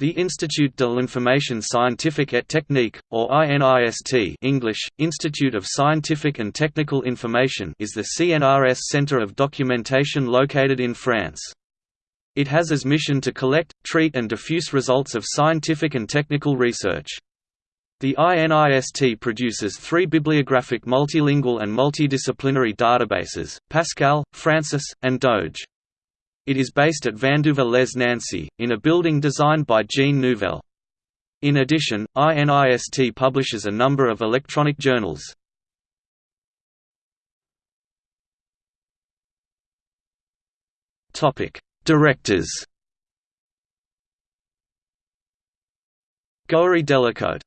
The Institut de l'Information Scientifique et Technique, or INIST English, Institute of Scientific and Technical Information is the CNRS center of documentation located in France. It has as mission to collect, treat and diffuse results of scientific and technical research. The INIST produces three bibliographic multilingual and multidisciplinary databases, Pascal, Francis, and Doge. It is based at Vandœuvre-lès-Nancy, in a building designed by Jean Nouvel. In addition, INIST publishes a number of electronic journals. Directors Goéry Delacôte